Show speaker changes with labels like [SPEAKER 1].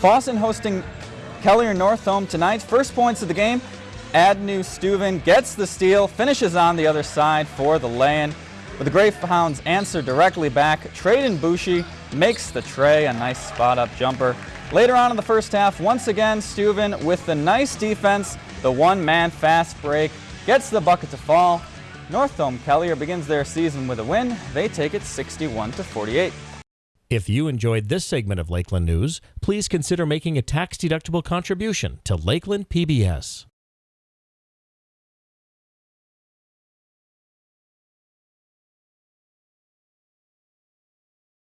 [SPEAKER 1] Fosston hosting Kelliher Northome tonight. First points of the game. Adnu Steuven gets the steal, finishes on the other side for the lay-in. But the Greyhounds answer directly back. Traden Bushi makes the trey, a nice spot-up jumper. Later on in the first half, once again, Steuven with the nice defense, the one-man fast break, gets the bucket to fall. North Northome Kelliher begins their season with a win. They take it 61 to 48.
[SPEAKER 2] If you enjoyed this segment of Lakeland News, please consider making a tax-deductible contribution to Lakeland PBS.